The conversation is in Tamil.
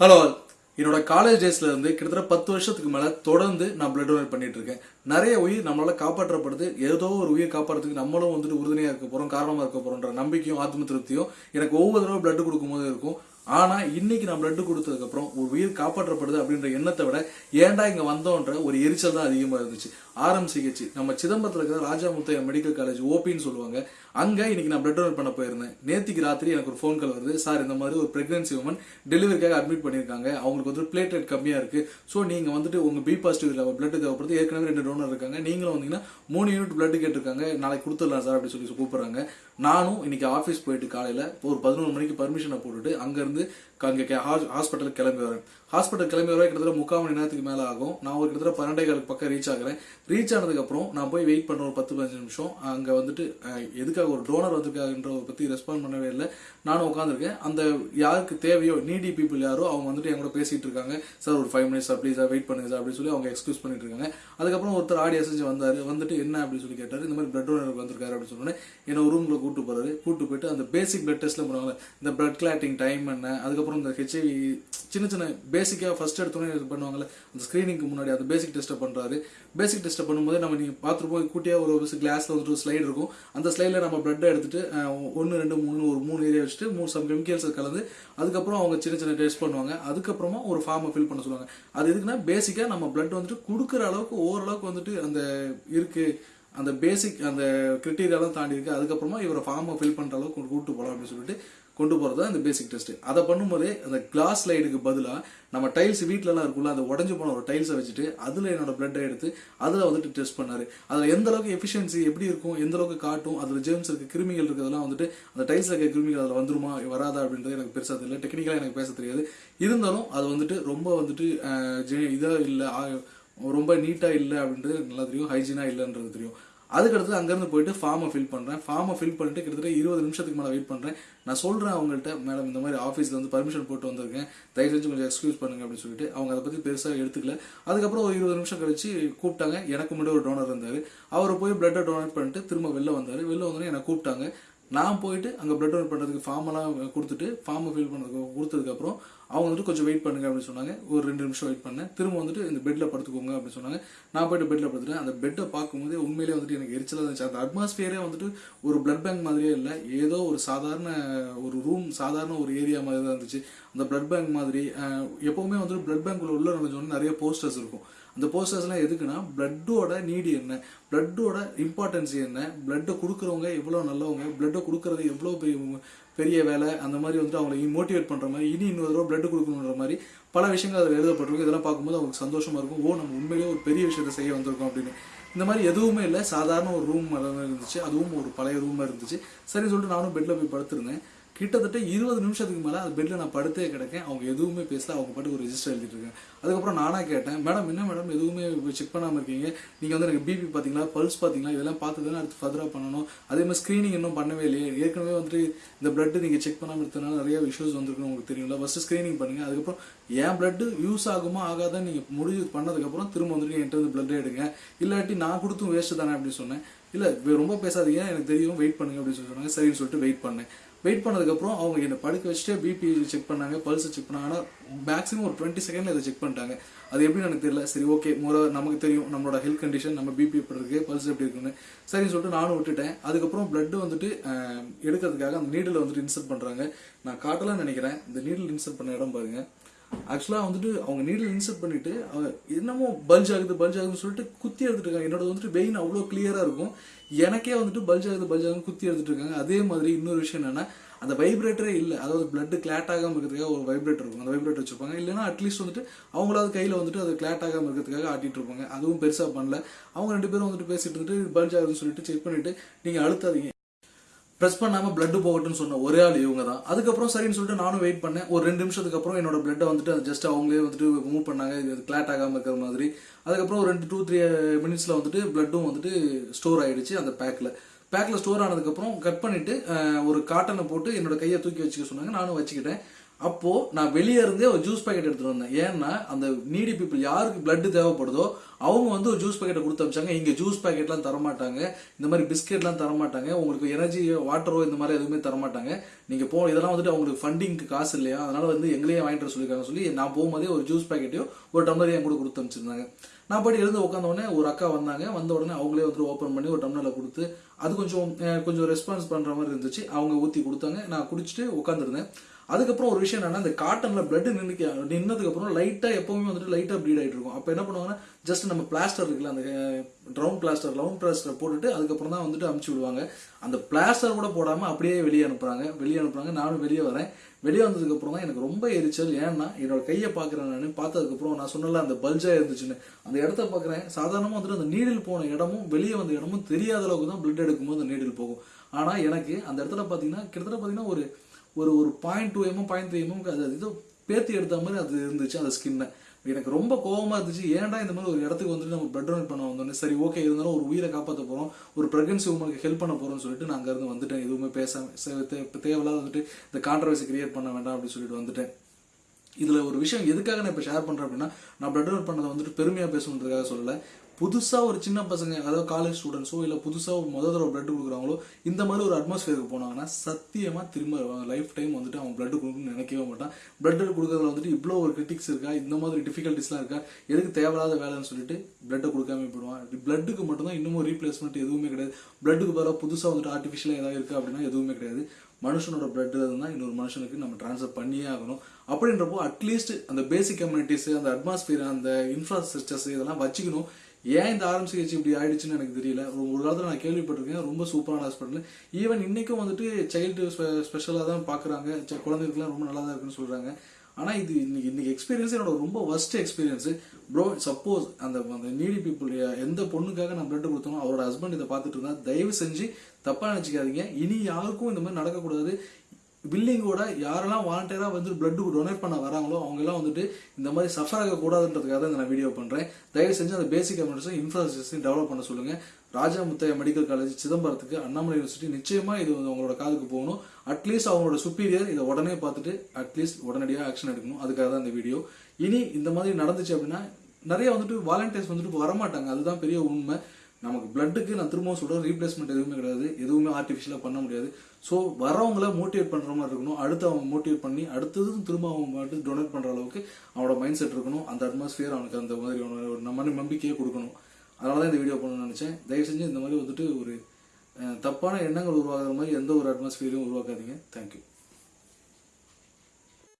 ஹலோ என்னோட காலேஜ் டேஸ்ல இருந்து கிட்டத்தட்ட பத்து வருஷத்துக்கு மேல தொடர்ந்து நான் பிளட் டொனேட் பண்ணிட்டு இருக்கேன். நிறைய உயிர் நம்மளால காப்பாற்றப்படுது. ஏதோ ஒரு உயிர் காப்பாற்றுறதுக்கு நம்மளும் வந்துட்டு உறுதுணையா இருக்க போறோம் காரணமா இருக்க போறோம்ன்ற நம்பிக்கையும் ஆத்ம திருப்தியும் எனக்கு ஒவ்வொரு தடவை பிளட் கொடுக்கும்போது இருக்கும். ஆனா இன்னைக்கு நான் பிளட் கொடுத்ததுக்கு அப்புறம் ஒரு உயிர் காப்பாற்றப்படுது அப்படின்ற எண்ணத்தை விட ஏன்டா இங்க வந்தோன்ற ஒரு எரிச்சல் தான் அதிகமா இருந்துச்சு. ஆரம் சிகிச்சை நம்ம சிதம்பரத்துல இருக்கிற ராஜா முத்தையா மெடிக்கல் காலேஜ் ஓபின்னு சொல்லுவாங்க. அங்க இன்னைக்கு நான் பிளட் டொனேட் பண்ண போயிருந்தேன். நேத்திக்கு ராத்திரி எனக்கு ஒரு ஃபோன் கால் வருது. சார் இந்த மாதிரி ஒரு பிரெக்னன்சி உமன் டெலிவரிக்காக அட்மிட் பண்ணியிருக்காங்க. அவங்களுக்கு வந்து பிளேட்லெட் கம்மியா இருக்கு. ஸோ நீங்க வந்துட்டு உங்க பி பாசிட்டிவ் பிளட் தேவைப்படுது. ஏற்கனவே ரெண்டு டோனர் இருக்காங்க. நீங்களும் வந்தீங்கன்னா மூணு யூனிட் பிளட் கேட்டிருக்காங்க. நாளைக்கு கொடுத்துடலாம் சார் அப்படின்னு சொல்லி கூப்பிடுறாங்க. நானும் இன்னைக்கு ஆஃபீஸ் போயிட்டு காலையில ஒரு பதினோரு மணிக்கு பர்மிஷனை போட்டுட்டு அங்க இருந்து அங்கே ஹாஸ்பிட்டலுக்கு கிளம்பி வரேன். ஹாஸ்பிட்டல் கிளம்பி வர கிட்டத்தட்ட முக்கால் மணி நேரத்துக்கு மேலே ஆகும். நான் ஒரு கிட்டத்தட்ட பன்னெண்டே காலுக்கு பக்கம் ரீச் ஆகிறேன். ரீச் ஆனதுக்கப்புறம் நான் போய் வெயிட் பண்ண ஒரு பத்து பதினஞ்சு நிமிஷம். அங்கே வந்துட்டு எதுக்காக ஒரு டோனர் வந்திருக்காங்கன்ற பற்றி ரெஸ்பாண்ட் பண்ணவே இல்லை. நானும் உட்காந்துருக்கேன் அந்த யாருக்கு தேவையோ நீடி பீப்புள் யாரோ அவங்க வந்துட்டு என் கூட பேசிகிட்டு இருக்காங்க. சார் ஒரு ஃபைவ் மினிட்ஸ் ப்ளீஸ் வெயிட் பண்ணுங்க சார் அப்படின்னு சொல்லி அவங்க எக்ஸ்கியூஸ் பண்ணிட்டு இருக்காங்க. அதுக்கப்புறம் ஒருத்தர் ஆடி அசைஞ்சு வந்தார். வந்துட்டு என்ன? அப்படின்னு சொல்லி கேட்டார். இந்த மாதிரி பிளட் டோனர் வந்திருக்காரு அப்படின்னு சொன்னோன்னே என்ன ஒரு கூட்டு போகிறாரு கூட்டு போயிட்டு அந்த பேசிக் பிளட் டெஸ்ட்டில் பண்ணுவாங்க இந்த பிளட் கிளாட்டிங் டைம் என்ன அதுக்கப்புறம் இந்த ஹெச்ஐவி சின்ன சின்ன பேசிக்காக ஃபர்ஸ்ட் எடுத்தோன்னே இது பண்ணுவாங்கல்ல அந்த ஸ்க்ரீனிங்க்கு முன்னாடி அந்த பேசிக் டெஸ்ட்டை பண்ணுறாரு பேசிக் டெஸ்ட்டை பண்ணும்போது நம்ம நீங்கள் பார்த்துருப்போம் கூட்டியாக ஒரு கிளாஸில் வந்துட்டு ஒரு ஸ்லைடு இருக்கும். அந்த ஸ்லைடில் நம்ம பிளட்டை எடுத்துட்டு ஒன்று ரெண்டு மூணு ஒரு மூணு ஏரியா வச்சுட்டு மூணு சம் கெமிக்கல்ஸை கலந்து அதுக்கப்புறம் அவங்க சின்ன சின்ன டெஸ்ட் பண்ணுவாங்க. அதுக்கப்புறமா ஒரு ஃபார்மை ஃபில் பண்ண சொல்லுவாங்க. அது எதுக்குன்னா பேசிக்காக நம்ம பிளட் வந்துட்டு கொடுக்குற அளவுக்கு ஓரளவுக்கு வந்துட்டு அந்த இருக்குது அந்த பேசிக் அந்த கிரிட்டீரியாலாம் தாண்டி இருக்கு. அதுக்கப்புறமா இவரை ஃபார்மை ஃபில் பண்ணுற அளவுக்கு கொண்டு கூட்டு போகலாம் அப்படின்னு சொல்லிட்டு கொண்டு போகிறது தான் இந்த பேசிக் டெஸ்ட் அதை பண்ணும்போதே அந்த கிளாஸ் லைட்டுக்கு பதிலாக நம்ம டைல்ஸ் வீட்லலாம் இருக்கும்ல அந்த உடஞ்சி போன ஒரு டைல்ஸை வச்சுட்டு அதில் என்னோட பிளட்டை எடுத்து அதில் வந்துட்டு டெஸ்ட் பண்ணார். அதில் எந்த அளவுக்கு எஃபிஷியன்சி எப்படி இருக்கும் எந்த அளவுக்கு காட்டும் அதில் ஜேம்ஸ் இருக்குது கிருமிகள் இருக்கிறதெல்லாம் வந்துட்டு அந்த டைல்ஸில் இருக்க கிருமிகள் அதில் வந்துருமா வராதா அப்படின்றது எனக்கு பெருசாக தெரியல. டெக்னிக்கலாக எனக்கு பேச தெரியாது. இருந்தாலும் அது வந்துட்டு ரொம்ப வந்துட்டு இதாக ஜெ- ஆ- ரொம்ப நீட்டாக இல்லை அப்படின்றது நல்லா தெரியும் ஹைஜீனாக இல்லைன்றது தெரியும். அதுக்கடுத்து அங்கேருந்து போயிட்டு ஃபார்மை ஃபில் பண்ணுறேன் ஃபார்மை ஃபில் பண்ணிட்டு கிட்டத்தட்ட இருபது நிமிஷத்துக்கு மேலே வெயிட் பண்ணுறேன் நான் சொல்கிறேன் அவங்கள்ட்ட மேடம் இந்த மாதிரி ஆஃபீஸில் வந்து பர்மிஷன் போட்டு வந்திருக்கேன். தயவு செஞ்சு கொஞ்சம் எக்ஸ்கியூஸ் பண்ணுங்க அப்படின்னு சொல்லிட்டு அவங்க அதை பற்றி பெருசாக எடுத்துக்கல. அதுக்கப்புறம் ஒரு இருபது நிமிஷம் கழிச்சு கூப்பிட்டாங்க. எனக்கு முன்னாடி ஒரு டோனர் இருந்தார். அவர் போய் பிளட்டை டொனேட் பண்ணிட்டு திரும்ப வெளில வந்தார். வெளில வந்தோடனே என்னை கூப்பிட்டாங்க. நான் போயிட்டு அங்கே ப்ளட் டொனேட் பண்ணுறதுக்கு ஃபார்மெல்லாம் கொடுத்துட்டு ஃபார்மை ஃபில் பண்ணுறதுக்கு கொடுத்ததுக்கப்புறம் அவங்க வந்துட்டு கொஞ்சம் வெயிட் பண்ணுங்க அப்படின்னு சொன்னாங்க. ஒரு ரெண்டு நிமிஷம் வெயிட் பண்ணேன். திரும்ப வந்துட்டு இந்த பெட்டில் படுத்துக்கோங்க அப்படின்னு சொன்னாங்க. நான் போயிட்டு பெட்டில் படுத்துட்டேன். அந்த பெட்டை பார்க்கும்போது உண்மையிலே வந்துட்டு எனக்கு எரிச்சலாக இருந்துச்சு. அந்த அட்மாஸ்பியரே வந்துட்டு ஒரு பிளட் பேங்க் மாதிரியே இல்லை. ஏதோ ஒரு சாதாரண ஒரு ரூம் சாதாரண ஒரு ஏரியா மாதிரி தான் இருந்துச்சு. அந்த பிளட் பேங்க் மாதிரி எப்போவுமே எப்பவுமே வந்துட்டு பிளட் பேங்க்குள்ள உள்ள நுழைஞ்சோடனே நிறைய போஸ்டர்ஸ் இருக்கும். அந்த போஸ்டர்ஸ்லாம் எதுக்குன்னா பிளட்டோட நீடி என்ன? பிளட்டோட இம்பார்ட்டன்ஸ் என்ன? பிளட்டை கொடுக்குறவங்க எவ்வளோ நல்லவங்க? பிளட்டை கொடுக்குறது எவ்வளோ பெரிய பெரிய வேலை? அந்த மாதிரி வந்துட்டு அவங்களை மோட்டிவேட் பண்ணுற மாதிரி இனி இன்னொரு தடவை பிளட் கொடுக்கணுன்ற மாதிரி பல விஷயங்கள் அதில் எழுதப்பட்டிருக்கும் இதெல்லாம் பார்க்கும்போது அவங்களுக்கு சந்தோஷமாக இருக்கும். ஓ நம்ம உண்மையிலேயே ஒரு பெரிய விஷயத்தை செய்ய வந்திருக்கோம் அப்படின்னு. இந்த மாதிரி எதுவுமே இல்லை. சாதாரண ஒரு ரூம் இருந்துச்சு. அதுவும் ஒரு பழைய ரூமாக இருந்துச்சு. சரி சொல்லிட்டு நானும் பெட்டில் போய் படுத்திருந்தேன். கிட்டத்தட்ட இருபது நிமிஷத்துக்கு மேலே அந்த பெட்டில் நான் படுத்தே கிடக்கேன். அவங்க எதுவுமே பேசல. அவங்க பாட்டு ஒரு ரெஜிஸ்டர் எழுதிட்டு இருக்கேன் அதுக்கப்புறம் நானாக கேட்டேன் மேடம் என்ன மேடம்? எதுவுமே செக் பண்ணாமல் இருக்கீங்க? நீங்கள் வந்து எனக்கு பிபி பார்த்தீங்களா? பல்ஸ் பார்த்தீங்களா? இதெல்லாம் பார்த்து அடுத்து ஃபர்தராக பண்ணணும். அதே மாதிரி ஸ்க்ரீனிங் இன்னும் பண்ணவே இல்லையே. ஏற்கனவே வந்துட்டு இந்த பிளட்டு நீங்கள் செக் பண்ணாமல் இருக்கிறதுனால நிறைய இஷ்யூஸ் வந்துருக்குன்னு உங்களுக்கு தெரியும்ல. ஃபஸ்ட்டு ஸ்க்ரீனிங் பண்ணுங்கள் அதுக்கப்புறம் என் பிளட்டு யூஸ் ஆகுமா ஆகாதான் நீங்கள் முடிவு பண்ணதுக்கப்புறம் திரும்ப வந்துட்டு என்கிட்ட வந்து பிளட் எடுங்க. இல்லாட்டி நான் கொடுத்தும் வேஸ்ட்டு தானே அப்படின்னு சொன்னேன். இல்லை ரொம்ப பேசாதீங்க. எனக்கு தெரியும். வெயிட் பண்ணுங்க அப்படின்னு சொல்லி சொன்னாங்க. சரின்னு சொல்லிட்டு வெயிட் பண்ணேன். வெயிட் பண்ணதுக்கப்புறம் அவங்க என்னை படுக்க வச்சுட்டு பிபி செக் பண்ணாங்க பல்ஸ் செக் பண்ணாங்க. ஆனால் மேக்ஸிமம் ஒரு டுவெண்ட்டி செகண்ட்ல இதை செக் பண்ணிட்டாங்க. அது எப்படின்னு எனக்கு தெரியல. சரி ஓகே முறை நமக்கு தெரியும். நம்மளோட ஹெல்த் கண்டிஷன் நம்ம பிபி எப்படி இருக்கு பல்ஸ் எப்படி இருக்குன்னு. சரின்னு சொல்லிட்டு நானும் விட்டுட்டேன். அதுக்கப்புறம் பிளட் வந்துட்டு எடுக்கிறதுக்காக அந்த நீடில் வந்துட்டு இன்சர்ட் பண்றாங்க. நான் காட்டலாம்னு நினைக்கிறேன். இந்த நீடில் இன்சர்ட் பண்ண இடம் பாருங்க. ஆக்சுவலாக வந்துட்டு அவங்க நீடில் இன்சர்ட் பண்ணிட்டு அவங்க என்னமோ பல்ஜ் ஆகுது பல்ஜ் ஆகுதுன்னு சொல்லிட்டு குத்தி எடுத்துட்டு இருக்காங்க. என்னோட வந்துட்டு வெயின் அவ்வளோ கிளியராக இருக்கும். எனக்கே வந்துட்டு பல்ஜ் ஆகுது பல்ஜ் ஆகுதுன்னு குத்தி எடுத்துட்டு இருக்காங்க. அதே மாதிரி இன்னொரு விஷயம் என்னென்னா அந்த வைப்ரேட்டரே இல்லை. அதாவது பிளட்டு கிளாட் ஆகாமல் இருக்கிறதுக்காக ஒரு வைப்ரேட்டர் இருக்கும். அந்த வைப்ரேட்டர் வச்சிருப்பாங்க. இல்லைன்னா அட்லீஸ்ட் வந்துட்டு அவங்களாவது கையில் வந்துட்டு அது கிளாட் ஆகாம இருக்கிறதுக்காக ஆட்டிட்டு இருப்பாங்க. அதுவும் பெருசாக பண்ணல. அவங்க ரெண்டு பேரும் வந்துட்டு பேசிட்டு இருந்துட்டு பல்ஜ் ஆகுதுன்னு சொல்லிட்டு செக் பண்ணிட்டு நீங்கள் அழுத்தாதீங்க. ப்ரெஸ் பண்ணாமல் பிளட்டு போகட்டும்னு சொன்ன ஒரே ஆள் இவங்க தான் அதுக்கப்புறம் சரின்னு சொல்லிட்டு நானும் வெயிட் பண்ணேன். ஒரு ரெண்டு நிமிஷத்துக்கு அப்புறம் என்னோட பிளட்டை வந்துட்டு ஜஸ்ட் அவங்களே வந்துட்டு மூவ் பண்ணாங்க. இது கிளாட் ஆகாம இருக்கிற மாதிரி. அதுக்கப்புறம் ஒரு ரெண்டு டூ த்ரீ மினிட்ஸில் வந்துட்டு பிளட்டும் வந்துட்டு ஸ்டோர் ஆகிடுச்சு அந்த பேக்கில் பேக்கில் ஸ்டோர் ஆனதுக்கப்புறம் கட் பண்ணிவிட்டு ஒரு காட்டனை போட்டு என்னோட கையை தூக்கி வச்சுக்க சொன்னாங்க. நானும் வச்சுக்கிட்டேன். அப்போ நான் வெளியே இருந்தே ஒரு ஜூஸ் பாக்கெட் எடுத்துட்டு வந்தேன். ஏன்னா அந்த நீடி பீப்புள் யாருக்கு பிளட் தேவைப்படுதோ அவங்க வந்து ஒரு ஜூஸ் பாக்கெட்டை கொடுத்து அமிச்சாங்க. இங்க ஜூஸ் பாக்கெட்லாம் தரமாட்டாங்க. இந்த மாதிரி பிஸ்கெட்லாம் தரமாட்டாங்க. உங்களுக்கு எனர்ஜி வாட்டரோ இந்த மாதிரி எதுவுமே தரமாட்டாங்க. நீங்க போ இதெல்லாம் வந்துட்டு அவங்களுக்கு ஃபண்டிங்க்கு காசு இல்லையா? அதனால வந்து எங்களையே வாங்கிட்டு வர சொல்லியிருக்காங்க சொல்லி நான் போகும்போதே ஒரு ஜூஸ் பாக்கெட்டையும் ஒரு டம்ளரையும் கூட கொடுத்து அமிச்சிருந்தாங்க. நான் போய் எழுந்து உட்காந்தோடனே ஒரு அக்கா வந்தாங்க. வந்த உடனே அவங்களே வந்து ஓப்பன் பண்ணி ஒரு டம்ளரில் கொடுத்து அது கொஞ்சம் கொஞ்சம் ரெஸ்பான்ஸ் பண்ற மாதிரி இருந்துச்சு. அவங்க ஊத்தி கொடுத்தாங்க. நான் குடிச்சிட்டு உட்காந்துருந்தேன் அதுக்கப்புறம் ஒரு விஷயம் என்னன்னா இந்த காட்டன்ல பிளட் நின்னுக்கு நின்னதுக்கு அப்புறம் லைட்டா எப்பவுமே வந்துட்டு லைட்டா ப்ளீட் ஆயிட்டு இருக்கும். அப்ப என்ன பண்ணுவாங்கன்னா ஜஸ்ட் நம்ம பிளாஸ்டர் இருக்குல்ல அந்த ரவுண்ட் பிளாஸ்டர் ரவுண்ட் பிளாஸ்டர் போட்டுட்டு அதுக்கப்புறம் தான் வந்துட்டு அமுச்சு விடுவாங்க. அந்த பிளாஸ்டர் கூட போடாம அப்படியே வெளியே அனுப்புறாங்க. வெளியே அனுப்புறாங்க. நானும் வெளியே வரேன். வெளியே வந்ததுக்கு அப்புறம் தான் எனக்கு ரொம்ப எரிச்சல். ஏன்னா என்னோட கையை பாக்குறேன் நான். பார்த்ததுக்கு அப்புறம் நான் சொன்னல அந்த பல்ஜா இருந்துச்சுன்னு. அந்த இடத்த பாக்குறேன் சாதாரணமா வந்துட்டு அந்த நீடில் போன இடமும் வெளியே வந்த இடமும் தெரியாத அளவுக்கு தான் பிளட் எடுக்கும்போது அந்த நீடில் போகும். ஆனா எனக்கு அந்த இடத்துல பாத்தீங்கன்னா கிட்டத்தட்ட பாத்தீங்கன்னா ஒரு ஒரு ஒரு point two mm point three mm அது இதோ பேத்தி எடுத்த மாதிரி அது இருந்துச்சு அந்த ஸ்கின்னை எனக்கு ரொம்ப கோபமாக இருந்துச்சு ஏன்டா இந்த மாதிரி ஒரு இடத்துக்கு வந்துட்டு நம்ம பிளட் டொனேட் பண்ண வந்தோடனே சரி ஓகே இருந்தாலும் ஒரு உயிரை காப்பாற்ற போகிறோம் ஒரு ப்ரெக்னன்சி உமனுக்கு ஹெல்ப் பண்ண போகிறோம் சொல்லிட்டு நான் அங்கேருந்து வந்துட்டேன். எதுவுமே பேசாம தேவையில்லாத வந்துட்டு இந்த கான்ட்ரவர்சி கிரியேட் பண்ண வேண்டாம் அப்படின்னு சொல்லிட்டு வந்துட்டேன். இதில் ஒரு விஷயம் எதுக்காக நான் இப்போ ஷேர் பண்ணுறேன் அப்படின்னா நான் பிளட் டொனேட் பண்ணதை வந்துட்டு பெருமையாக பேசணுன்றதுக்காக சொல்லலை. புதுசாக ஒரு சின்ன பசங்க அதாவது காலேஜ் ஸ்டூடெண்ட்ஸோ இல்லை புதுசாக ஒரு முதல் தடவை பிளட் கொடுக்குறாங்களோ இந்த மாதிரி ஒரு அட்மாஸ்ஃபியருக்கு போனாங்கன்னா சத்தியமாக திரும்ப லைஃப் டைம் வந்துட்டு அவன் பிளட் கொடுக்கணும்னு நினைக்கவே மாட்டான். பிளட் கொடுக்குறதுல வந்துட்டு இவ்வளோ ஒரு கிரிட்டிக்ஸ் இருக்கா இந்த மாதிரி டிஃபிகல்ட்டிஸ்லாம் இருக்கா எதுக்கு தேவையில்லாத வேலைன்னு சொல்லிட்டு பிளட்டை கொடுக்காம போயிடுவான். பிளட்டுக்கு மட்டும்தான் இன்னமும் ரீப்ளேஸ்மெண்ட் எதுவுமே கிடையாது. பிளட்டுக்கு பதிலாக புதுசாக வந்துட்டு ஆர்டிஃபிஷியலாக ஏதாவது இருக்கா அப்படின்னா எதுவுமே கிடையாது. மனுஷனோட பிளட் தான் இன்னொரு மனுஷனுக்கு நம்ம ட்ரான்ஸ்ஃபர் பண்ணியே ஆகணும். அப்படின்றப்போ அட்லீஸ்ட் அந்த பேசிக் கம்யூனிட்டிஸ் அந்த அட்மாஸ்பியர் அந்த இன்ஃப்ராஸ்ட்ரக்சர்ஸ் இதெல்லாம் வச்சுக்கணும். ஏன் இந்த ஆரம்பிச்சு இப்படி ஆயிடுச்சுன்னு எனக்கு தெரியல. ஒரு ஒரு காலத்துல நான் கேள்விப்பட்டிருக்கேன். ரொம்ப சூப்பரான ஹாஸ்பிட்டல் ஈவன் இன்னைக்கும் வந்துட்டு சைல்டு ஸ்பெஷலாக தான் பார்க்குறாங்க குழந்தைகளுக்குலாம் ரொம்ப நல்லா தான் இருக்குன்னு சொல்கிறாங்க ஆனால் இது இன்னைக்கு இன்னைக்கு எக்ஸ்பீரியன்ஸ் என்னோட ரொம்ப worst எக்ஸ்பீரியன்ஸு ப்ரோ சப்போஸ் அந்த அந்த நீடி பீப்புள் எந்த பொண்ணுக்காக நான் பிளட் கொடுத்தோமோ அவரோட ஹஸ்பண்ட் இதை பார்த்துட்டு இருந்தா தயவு செஞ்சு தப்பாக நினச்சிக்காதீங்க. இனி யாருக்கும் இந்த மாதிரி நடக்கக்கூடாது. பில்லிங்கோட யாரெல்லாம் வாலண்டியராக வந்து பிளட் டொனேட் பண்ண வராங்களோ அவங்கெல்லாம் வந்துட்டு இந்த மாதிரி சஃபர் ஆகக்கூடாதுன்றதுக்காக தான் நான் வீடியோ பண்ணுறேன் தயவு செஞ்சு அந்த பேசிக் கம்யூனிட்டிஸும் இன்ஃப்ராஸ்ட்ரக்சரையும் டெவலப் பண்ண சொல்லுங்க. ராஜா முத்தையா மெடிக்கல் காலேஜ் சிதம்பரத்துக்கு அண்ணாமலை யூனிவர்சிட்டி நிச்சயமா இது வந்து அவங்களோட காதுக்கு போகணும். அட்லீஸ்ட் அவங்களோட சுப்பீரியர் இதை உடனே பார்த்துட்டு அட்லீஸ்ட் உடனடியாக ஆக்ஷன் எடுக்கணும். அதுக்காக தான் இந்த வீடியோ இனி இந்த மாதிரி நடந்துச்சு அப்படின்னா நிறைய வந்துட்டு வாலண்டியர்ஸ் வந்துட்டு வரமாட்டாங்க. அதுதான் பெரிய உண்மை. நமக்கு பிளட்டுக்கு நான் திரும்பவும் சொல்கிறேன் ரீப்ளேஸ்மெண்ட் எதுவுமே கிடையாது. எதுவுமே ஆர்டிஃபிஷியலாக பண்ண முடியாது. ஸோ வரவங்கள மோட்டிவேட் பண்ணுற மாதிரி இருக்கணும். அடுத்து அவங்க மோட்டிவேட் பண்ணி அடுத்ததும் திரும்ப அவங்க மட்டும் டொனேட் பண்ணுற அளவுக்கு அவனோட மைண்ட் செட் இருக்கணும். அந்த அட்மாஸ்ஃபியர் அவனுக்கு அந்த மாதிரி ஒரு நம்ம நம்பிக்கையே கொடுக்கணும். அதனால தான் இந்த வீடியோ பண்ணணும்னு நினச்சேன். தயவு செஞ்சு இந்த மாதிரி வந்துட்டு ஒரு தப்பான எண்ணங்கள் உருவாகிற மாதிரி எந்த ஒரு அட்மாஸ்பியரையும் உருவாக்காதீங்க. தேங்க்யூ